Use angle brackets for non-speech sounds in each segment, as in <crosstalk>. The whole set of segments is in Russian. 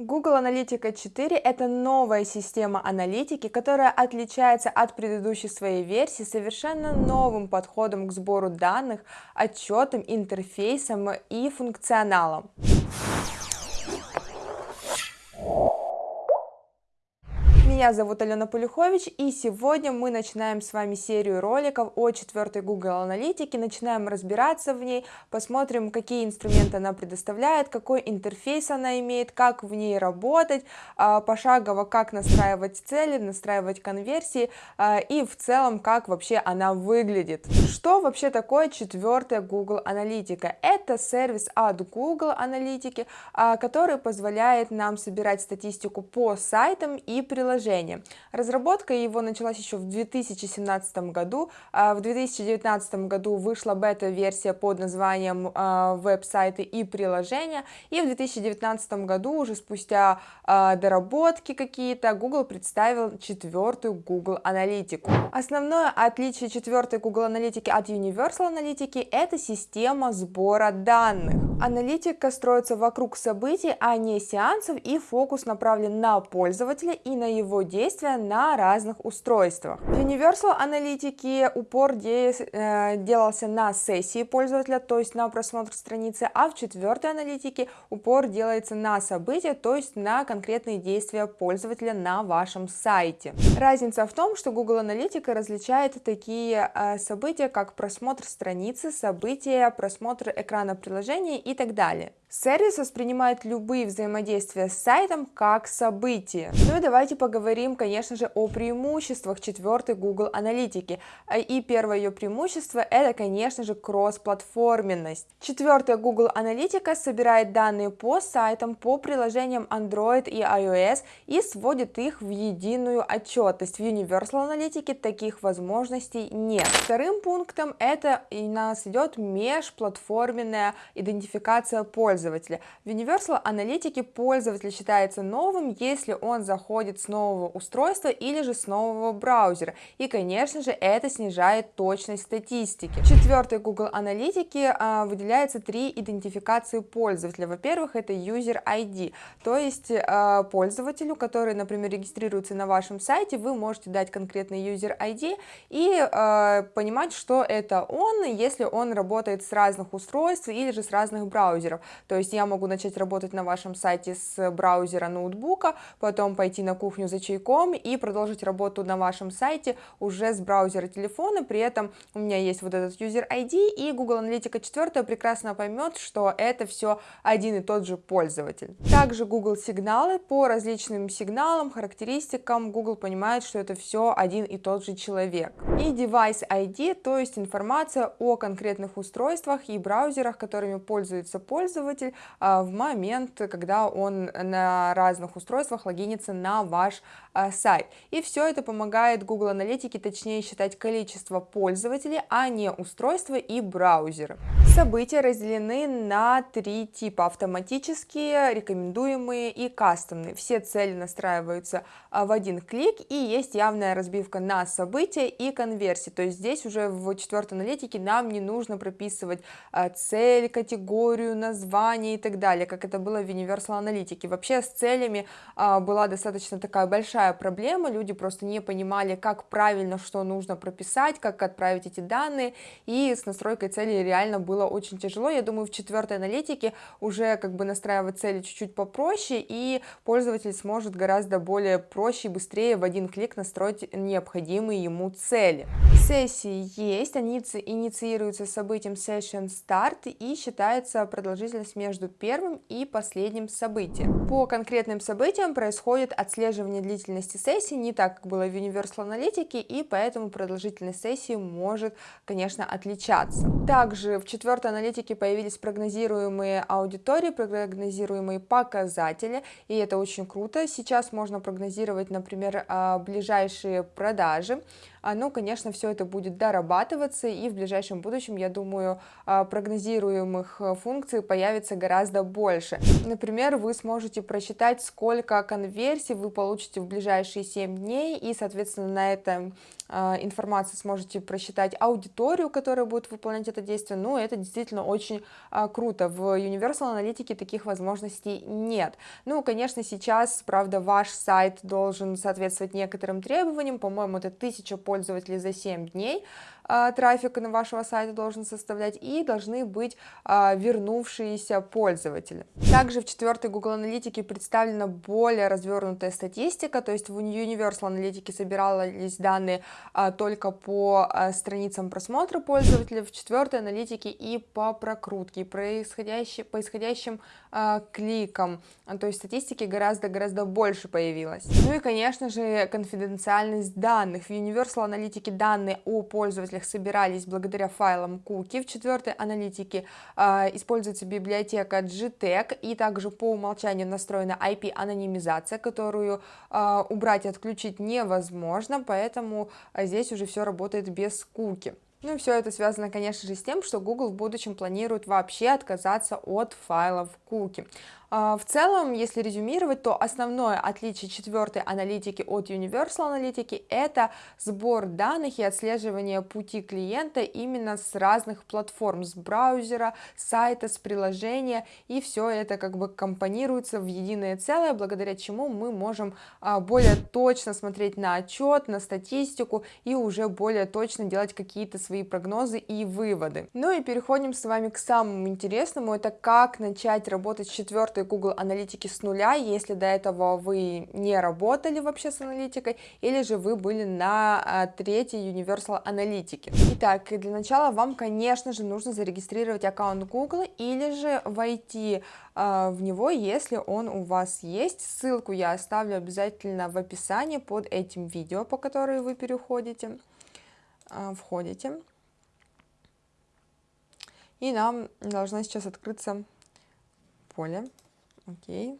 Google Аналитика 4 – это новая система аналитики, которая отличается от предыдущей своей версии совершенно новым подходом к сбору данных, отчетам, интерфейсам и функционалом. Меня зовут Алена Полюхович, и сегодня мы начинаем с вами серию роликов о четвертой Google Аналитике, начинаем разбираться в ней, посмотрим, какие инструменты она предоставляет, какой интерфейс она имеет, как в ней работать, а, пошагово, как настраивать цели, настраивать конверсии, а, и в целом, как вообще она выглядит. Что вообще такое четвертая Google Аналитика? Это сервис от Google Аналитики, а, который позволяет нам собирать статистику по сайтам и приложениям, приложение. Разработка его началась еще в 2017 году, а в 2019 году вышла бета-версия под названием а, веб-сайты и приложения, и в 2019 году, уже спустя а, доработки какие-то, Google представил четвертую Google Аналитику. Основное отличие четвертой Google Аналитики от Universal Аналитики – это система сбора данных. Аналитика строится вокруг событий, а не сеансов, и фокус направлен на пользователя и на его действия на разных устройствах. В Universal аналитике упор де, э, делался на сессии пользователя, то есть на просмотр страницы, а в четвертой аналитике упор делается на события, то есть на конкретные действия пользователя на вашем сайте. Разница в том, что Google Аналитика различает такие э, события, как просмотр страницы, события, просмотр экрана приложения и так далее. Сервис воспринимает любые взаимодействия с сайтом как события. Ну и давайте поговорим, конечно же, о преимуществах четвертой Google аналитики. И первое ее преимущество это, конечно же, кросс-платформенность. Четвертая Google аналитика собирает данные по сайтам, по приложениям Android и iOS и сводит их в единую отчетность. В Universal аналитике таких возможностей нет. Вторым пунктом это у нас идет межплатформенная идентификация пользователя пользователя. В Universal аналитике пользователь считается новым, если он заходит с нового устройства или же с нового браузера. И, конечно же, это снижает точность статистики. В четвертой Google аналитике а, выделяется три идентификации пользователя. Во-первых, это User ID, то есть а, пользователю, который, например, регистрируется на вашем сайте, вы можете дать конкретный User ID и а, понимать, что это он, если он работает с разных устройств или же с разных браузеров. То есть я могу начать работать на вашем сайте с браузера ноутбука, потом пойти на кухню за чайком и продолжить работу на вашем сайте уже с браузера телефона, при этом у меня есть вот этот user ID, и Google Аналитика 4 прекрасно поймет, что это все один и тот же пользователь. Также Google сигналы, по различным сигналам, характеристикам Google понимает, что это все один и тот же человек. И device ID, то есть информация о конкретных устройствах и браузерах, которыми пользуется пользователь, пользователь а, в момент, когда он на разных устройствах логинится на ваш а, сайт. И все это помогает Google Аналитике точнее считать количество пользователей, а не устройства и браузеры. События разделены на три типа. Автоматические, рекомендуемые и кастомные. Все цели настраиваются а, в один клик и есть явная разбивка на события и конверсии. То есть здесь уже в четвертой аналитике нам не нужно прописывать цель, категорию, название, название и так далее, как это было в Universal аналитике. Вообще с целями а, была достаточно такая большая проблема, люди просто не понимали, как правильно, что нужно прописать, как отправить эти данные, и с настройкой цели реально было очень тяжело. Я думаю, в четвертой аналитике уже как бы настраивать цели чуть-чуть попроще, и пользователь сможет гораздо более проще и быстрее в один клик настроить необходимые ему цели. Сессии есть, они инициируются событием Session Start и считается продолжительность между первым и последним событием. По конкретным событиям происходит отслеживание длительности сессии, не так, как было в Universal аналитике, и поэтому продолжительность сессии может, конечно, отличаться. Также в четвертой аналитике появились прогнозируемые аудитории, прогнозируемые показатели, и это очень круто. Сейчас можно прогнозировать, например, а, ближайшие продажи, а, ну, конечно, все это будет дорабатываться, и в ближайшем будущем, я думаю, а, прогнозируемых э, функций появится гораздо больше. Например, вы сможете просчитать, сколько конверсий вы получите в ближайшие 7 дней, и, соответственно, на этом информации сможете просчитать аудиторию, которая будет выполнять это действие, ну, это действительно очень а, круто. В Universal Analytics таких возможностей нет. Ну, конечно, сейчас, правда, ваш сайт должен соответствовать некоторым требованиям, по-моему, это 1000 пользователей за 7 дней, а, трафика на вашего сайта должен составлять и должны быть а, вернувшиеся пользователи. Также в четвертой Google Аналитике представлена более развернутая статистика, то есть в Universal Аналитике собирались данные а, только по страницам просмотра пользователей, в четвертой аналитике и по прокрутке, происходящей, по исходящим кликам, то есть статистики гораздо-гораздо больше появилось. Ну и, конечно же, конфиденциальность данных. В Universal Аналитике данные о пользователях пользователях собирались благодаря файлам cookie. В четвертой аналитике э, используется библиотека GTEC и также по умолчанию настроена IP-анонимизация, которую э, убрать и отключить невозможно, поэтому э, здесь уже все работает без куки. Ну и все это связано, конечно же, с тем, что Google в будущем планирует вообще отказаться от файлов куки. А, в целом, если резюмировать, то основное отличие четвертой аналитики от Universal аналитики – это сбор данных и отслеживание пути клиента именно с разных платформ, с браузера, сайта, с приложения, и все это как бы компонируется в единое целое, благодаря чему мы можем а, более точно смотреть на отчет, на статистику и уже более точно делать какие-то свои прогнозы и выводы. Ну и переходим с вами к самому интересному, это как начать работать с четвертой четвертой Google аналитики с нуля, если до этого вы не работали вообще с аналитикой, или же вы были на а, третьей Universal аналитике. Итак, для начала вам, конечно же, нужно зарегистрировать аккаунт Google или же войти а, в него, если он у вас есть. Ссылку я оставлю обязательно в описании под этим видео, по которой вы переходите, а, входите. И нам должна сейчас открыться поле Окей.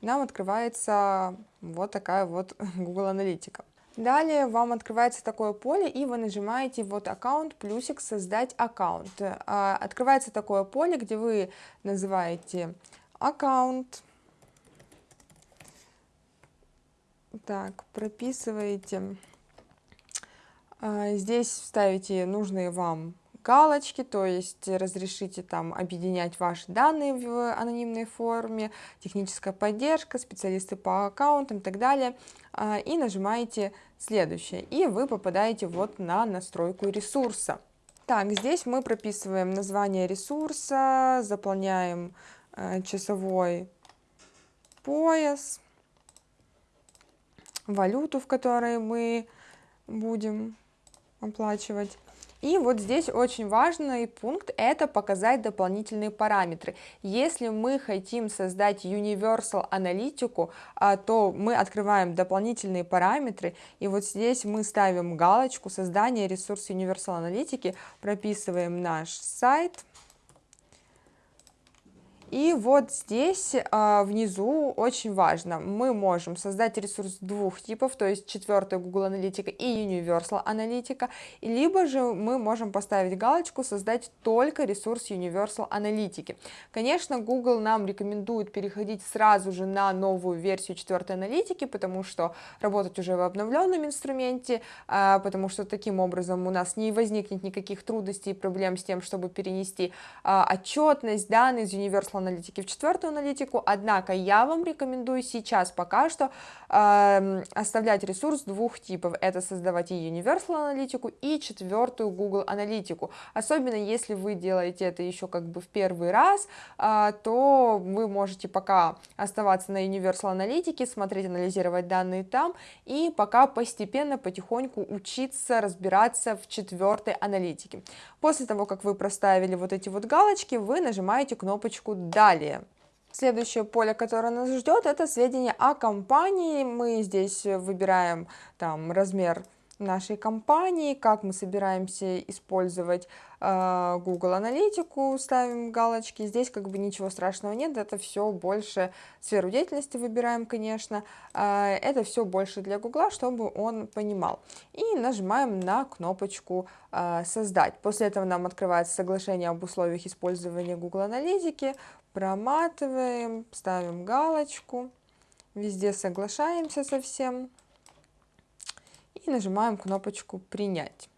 Нам открывается вот такая вот <laughs> Google Аналитика. Далее вам открывается такое поле, и вы нажимаете вот аккаунт, плюсик, создать аккаунт. А, открывается такое поле, где вы называете аккаунт. Так, прописываете. А, здесь ставите нужные вам галочки, то есть разрешите там объединять ваши данные в анонимной форме, техническая поддержка, специалисты по аккаунтам и так далее, а, и нажимаете следующее, и вы попадаете вот на настройку ресурса. Так, здесь мы прописываем название ресурса, заполняем э, часовой пояс, валюту, в которой мы будем оплачивать. И вот здесь очень важный пункт – это показать дополнительные параметры. Если мы хотим создать Universal аналитику, а, то мы открываем дополнительные параметры, и вот здесь мы ставим галочку «Создание ресурса Universal аналитики», прописываем наш сайт – и вот здесь а, внизу очень важно, мы можем создать ресурс двух типов, то есть четвертая Google Аналитика и Universal Аналитика, либо же мы можем поставить галочку создать только ресурс Universal Аналитики. Конечно, Google нам рекомендует переходить сразу же на новую версию четвертой аналитики, потому что работать уже в обновленном инструменте, а, потому что таким образом у нас не возникнет никаких трудностей и проблем с тем, чтобы перенести а, отчетность, данные из Universal аналитики в четвертую аналитику, однако я вам рекомендую сейчас пока что э, оставлять ресурс двух типов, это создавать и Universal аналитику, и четвертую Google аналитику, особенно если вы делаете это еще как бы в первый раз, э, то вы можете пока оставаться на Universal аналитике, смотреть, анализировать данные там, и пока постепенно, потихоньку учиться разбираться в четвертой аналитике. После того, как вы проставили вот эти вот галочки, вы нажимаете кнопочку «Далее». Следующее поле, которое нас ждет, это сведения о компании. Мы здесь выбираем там размер нашей компании, как мы собираемся использовать э, Google аналитику, ставим галочки, здесь как бы ничего страшного нет, это все больше сферу деятельности выбираем, конечно, э, это все больше для Google, чтобы он понимал. И нажимаем на кнопочку э, «Создать». После этого нам открывается соглашение об условиях использования Google аналитики, проматываем, ставим галочку, везде соглашаемся со всем и нажимаем кнопочку «Принять».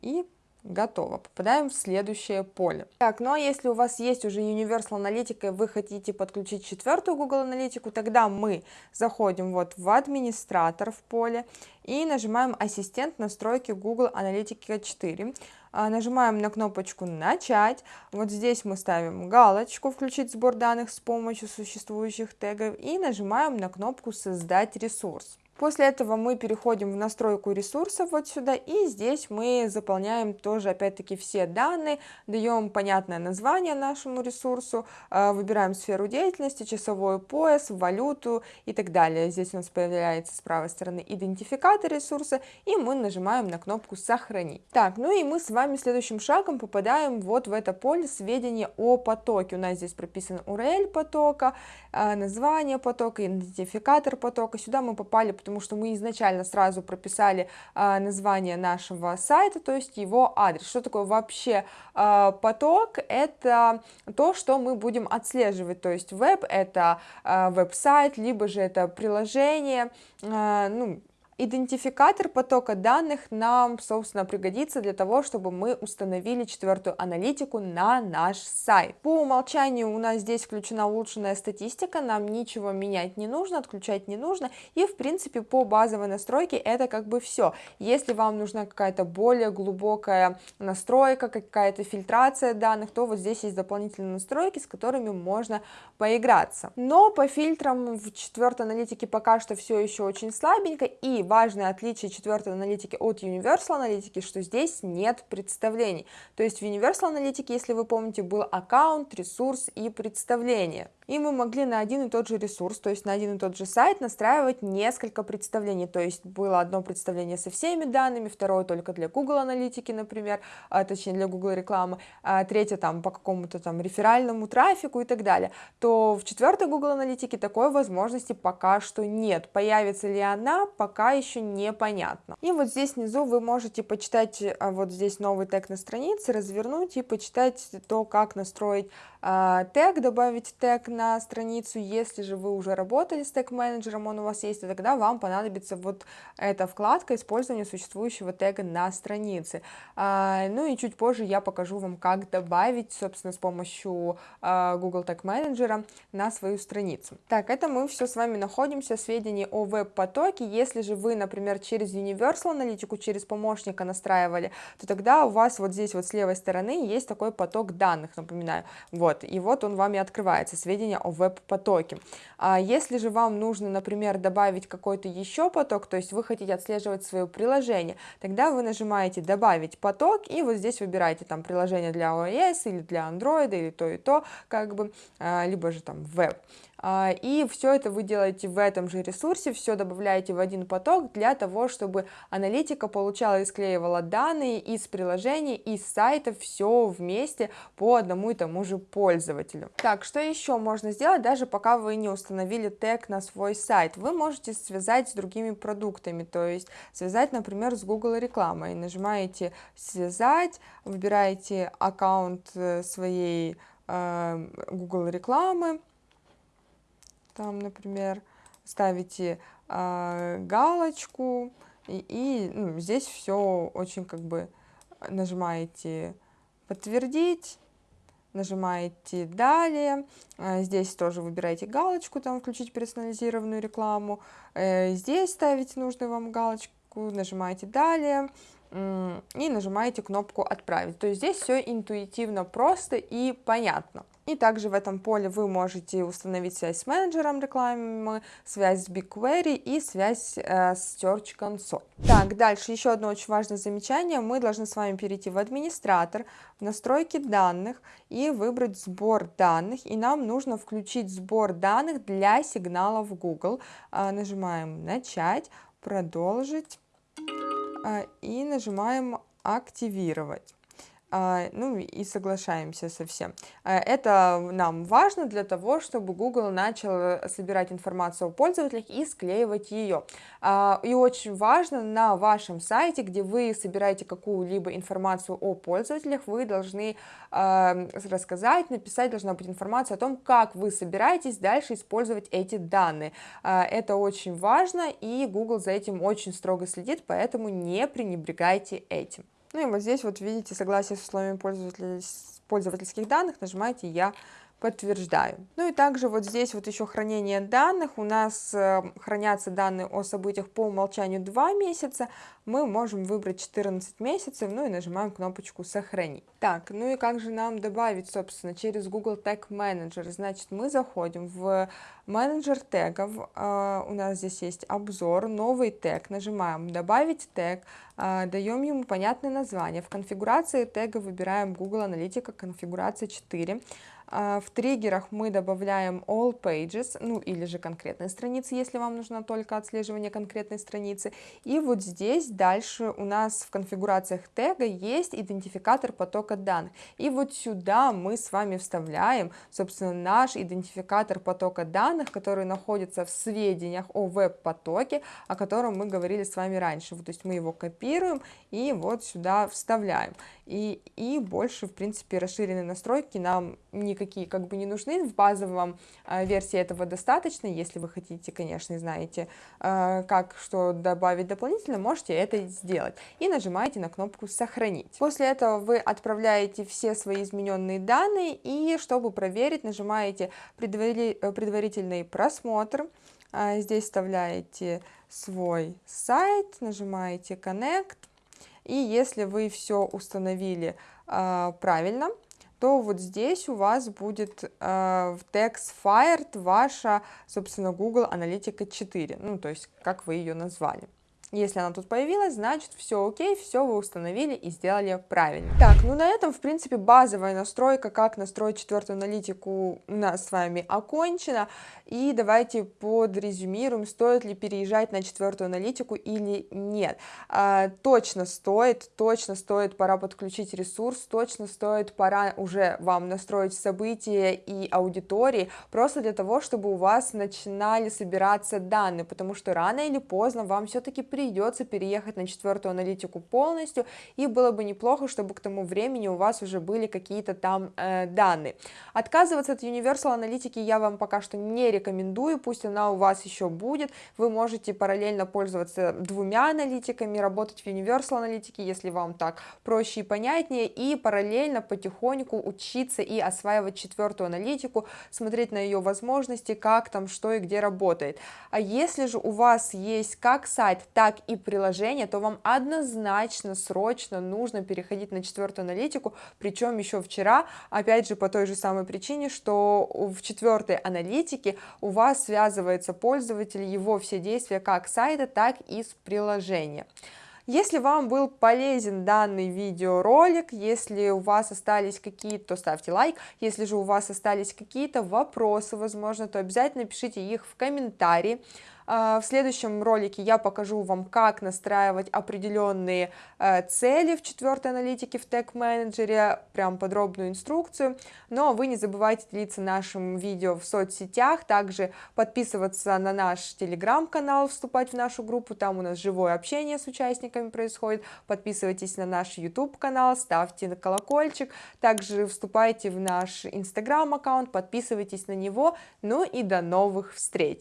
И готово. Попадаем в следующее поле. Так, ну а если у вас есть уже Universal Аналитика и вы хотите подключить четвертую Google Аналитику, тогда мы заходим вот в администратор в поле и нажимаем ассистент настройки Google Аналитика 4. А, нажимаем на кнопочку начать, вот здесь мы ставим галочку включить сбор данных с помощью существующих тегов и нажимаем на кнопку создать ресурс. После этого мы переходим в настройку ресурсов вот сюда, и здесь мы заполняем тоже опять-таки все данные, даем понятное название нашему ресурсу, а, выбираем сферу деятельности, часовой пояс, валюту и так далее. Здесь у нас появляется с правой стороны идентификатор ресурса, и мы нажимаем на кнопку «Сохранить». Так, ну и мы с вами следующим шагом попадаем вот в это поле сведения о потоке. У нас здесь прописан URL потока, а, название потока, идентификатор потока. Сюда мы попали, потому потому что мы изначально сразу прописали а, название нашего сайта, то есть его адрес. Что такое вообще а, поток? Это то, что мы будем отслеживать, то есть веб это а, веб-сайт, либо же это приложение, ну, Идентификатор потока данных нам, собственно, пригодится для того, чтобы мы установили четвертую аналитику на наш сайт. По умолчанию у нас здесь включена улучшенная статистика, нам ничего менять не нужно, отключать не нужно, и, в принципе, по базовой настройке это как бы все. Если вам нужна какая-то более глубокая настройка, какая-то фильтрация данных, то вот здесь есть дополнительные настройки, с которыми можно поиграться. Но по фильтрам в четвертой аналитике пока что все еще очень слабенько, и важное отличие четвертой аналитики от Universal аналитики, что здесь нет представлений. То есть в Universal аналитике, если вы помните, был аккаунт, ресурс и представление. И мы могли на один и тот же ресурс, то есть на один и тот же сайт настраивать несколько представлений, то есть было одно представление со всеми данными, второе только для Google аналитики, например, а, точнее для Google рекламы, а третье там по какому-то там реферальному трафику и так далее, то в четвертой Google аналитике такой возможности пока что нет, появится ли она, пока еще непонятно. И вот здесь внизу вы можете почитать а, вот здесь новый тег на странице, развернуть и почитать то, как настроить а, тег, добавить тег на страницу, если же вы уже работали с тег-менеджером, он у вас есть, то тогда вам понадобится вот эта вкладка использования существующего тега на странице. А, ну и чуть позже я покажу вам, как добавить, собственно, с помощью Google Tag Manager на свою страницу. Так, это мы все с вами находимся, сведения о веб-потоке, если же вы, например, через Universal аналитику, через помощника настраивали, то тогда у вас вот здесь вот с левой стороны есть такой поток данных, напоминаю, вот, и вот он вам и открывается, сведения о веб-потоке. А если же вам нужно, например, добавить какой-то еще поток, то есть вы хотите отслеживать свое приложение, тогда вы нажимаете «Добавить поток» и вот здесь выбираете там приложение для iOS или для Android или то и то, как бы, а, либо же там веб. А, и все это вы делаете в этом же ресурсе, все добавляете в один поток для того, чтобы аналитика получала и склеивала данные из приложений, из сайтов, все вместе по одному и тому же пользователю. Так, что еще можно сделать, даже пока вы не установили тег на свой сайт? Вы можете связать с другими продуктами, то есть связать, например, с Google рекламой. Нажимаете «Связать», выбираете аккаунт э, своей э, Google рекламы, там, например, ставите э, галочку, и, и ну, здесь все очень как бы нажимаете подтвердить, нажимаете далее, э, здесь тоже выбираете галочку, там включить персонализированную рекламу, э, здесь ставите нужную вам галочку, нажимаете далее, и нажимаете кнопку «Отправить». То есть здесь все интуитивно просто и понятно. И также в этом поле вы можете установить связь с менеджером рекламы, связь с BigQuery и связь э, с Search Console. Так, дальше еще одно очень важное замечание. Мы должны с вами перейти в администратор, в настройки данных и выбрать сбор данных. И нам нужно включить сбор данных для сигналов Google. Э, нажимаем «Начать», «Продолжить» э, и нажимаем «Активировать». А, ну и соглашаемся со всем. А, это нам важно для того, чтобы Google начал собирать информацию о пользователях и склеивать ее. А, и очень важно на вашем сайте, где вы собираете какую-либо информацию о пользователях, вы должны рассказать, написать, должна быть информация о том, как вы собираетесь дальше использовать эти данные. Это очень важно, и Google за этим очень строго следит, поэтому не пренебрегайте этим. Ну и вот здесь вот видите согласие с условиями пользовательских данных, нажимаете «Я подтверждаю. Ну и также вот здесь вот еще хранение данных, у нас э, хранятся данные о событиях по умолчанию 2 месяца, мы можем выбрать 14 месяцев, ну и нажимаем кнопочку сохранить. Так, ну и как же нам добавить, собственно, через Google Tag Manager, значит, мы заходим в менеджер тегов, э, у нас здесь есть обзор, новый тег, нажимаем добавить тег, э, даем ему понятное название, в конфигурации тега выбираем Google Аналитика конфигурация 4, а, в триггерах мы добавляем all pages, ну или же конкретные страницы, если вам нужно только отслеживание конкретной страницы. И вот здесь дальше у нас в конфигурациях тега есть идентификатор потока данных. И вот сюда мы с вами вставляем, собственно, наш идентификатор потока данных, который находится в сведениях о веб-потоке, о котором мы говорили с вами раньше. То есть мы его копируем и вот сюда вставляем. И, и больше, в принципе, расширенные настройки нам никак никакие как бы не нужны, в базовом э, версии этого достаточно, если вы хотите, конечно, знаете, э, как что добавить дополнительно, можете это сделать, и нажимаете на кнопку «Сохранить». После этого вы отправляете все свои измененные данные, и чтобы проверить, нажимаете «Предварительный просмотр», здесь вставляете свой сайт, нажимаете Connect, и если вы все установили э, правильно, то вот здесь у вас будет э, в text fired ваша, собственно, Google Аналитика 4, ну, то есть, как вы ее назвали. Если она тут появилась, значит все окей, все вы установили и сделали правильно. Так, ну на этом, в принципе, базовая настройка, как настроить четвертую аналитику у нас с вами окончена. И давайте подрезюмируем, стоит ли переезжать на четвертую аналитику или нет. А, точно стоит, точно стоит, пора подключить ресурс, точно стоит, пора уже вам настроить события и аудитории, просто для того, чтобы у вас начинали собираться данные, потому что рано или поздно вам все-таки при придется переехать на четвертую аналитику полностью, и было бы неплохо, чтобы к тому времени у вас уже были какие-то там э, данные. Отказываться от Universal аналитики я вам пока что не рекомендую, пусть она у вас еще будет, вы можете параллельно пользоваться двумя аналитиками, работать в Universal аналитике, если вам так проще и понятнее, и параллельно потихоньку учиться и осваивать четвертую аналитику, смотреть на ее возможности, как там, что и где работает. А если же у вас есть как сайт, так так и приложение, то вам однозначно, срочно нужно переходить на четвертую аналитику, причем еще вчера, опять же, по той же самой причине, что в четвертой аналитике у вас связывается пользователь, его все действия как сайта, так и с приложения. Если вам был полезен данный видеоролик, если у вас остались какие-то, то ставьте лайк, если же у вас остались какие-то вопросы, возможно, то обязательно пишите их в комментарии. А, в следующем ролике я покажу вам, как настраивать определенные э, цели в четвертой аналитике в Tag Manager, прям подробную инструкцию. Но вы не забывайте делиться нашим видео в соцсетях, также подписываться на наш телеграм-канал, вступать в нашу группу, там у нас живое общение с участниками происходит. Подписывайтесь на наш YouTube канал, ставьте колокольчик, также вступайте в наш инстаграм аккаунт, подписывайтесь на него. Ну и до новых встреч!